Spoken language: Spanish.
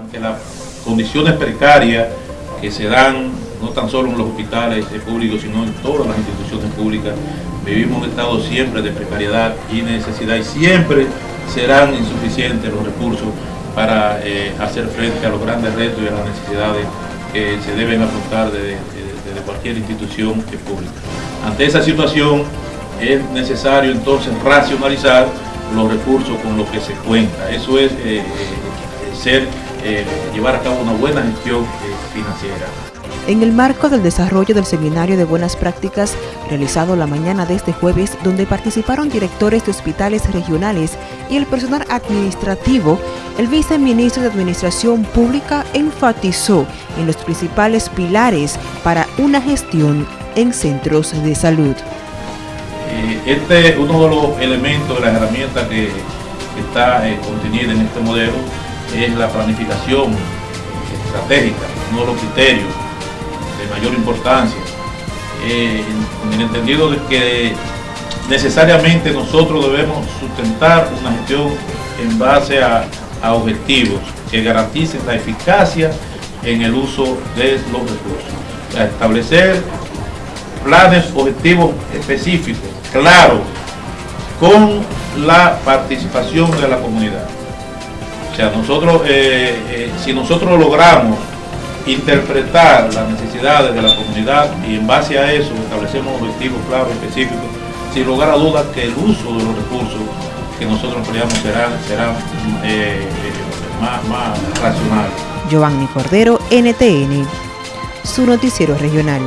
Ante las condiciones precarias que se dan no tan solo en los hospitales públicos, sino en todas las instituciones públicas, vivimos un estado siempre de precariedad y necesidad y siempre serán insuficientes los recursos para eh, hacer frente a los grandes retos y a las necesidades que se deben afrontar desde, cualquier institución pública. Ante esa situación es necesario entonces racionalizar los recursos con los que se cuenta. Eso es eh, eh, llevar a cabo una buena gestión financiera. En el marco del desarrollo del Seminario de Buenas Prácticas, realizado la mañana de este jueves, donde participaron directores de hospitales regionales y el personal administrativo, el viceministro de Administración Pública enfatizó en los principales pilares para una gestión en centros de salud. Eh, este es uno de los elementos de la herramienta que, está eh, contenida en este modelo, es la planificación estratégica, uno de los criterios de mayor importancia, eh, en el entendido de que necesariamente nosotros debemos sustentar una gestión en base a, objetivos que garanticen la eficacia en el uso de los recursos. establecer planes objetivos específicos, claros, con la participación de la comunidad. O sea, nosotros, eh, eh, si nosotros logramos interpretar las necesidades de la comunidad y en base a eso establecemos objetivos claros, específicos, sin lugar a dudas que el uso de los recursos que nosotros empleamos será, será eh, más, más racional. Giovanni Cordero, NTN, su noticiero regional.